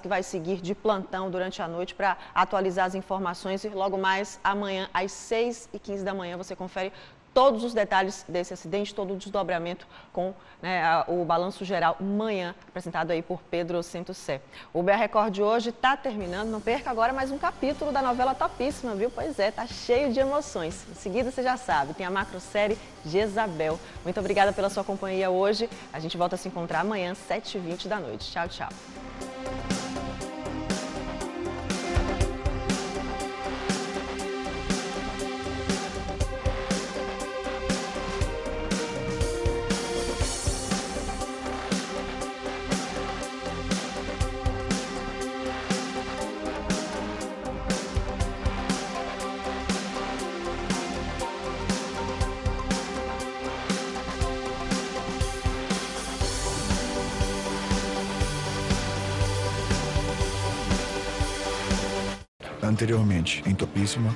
que vai seguir de plantão durante a noite para atualizar as informações e logo mais amanhã às 6h15 da manhã você confere todos os detalhes desse acidente, todo o desdobramento com né, o balanço geral manhã, apresentado aí por Pedro Sé. O BR Record de hoje está terminando, não perca agora mais um capítulo da novela topíssima, viu? Pois é, tá cheio de emoções. Em seguida, você já sabe, tem a macro-série Jezabel. Muito obrigada pela sua companhia hoje. A gente volta a se encontrar amanhã, 7h20 da noite. Tchau, tchau. Anteriormente, em Topíssima.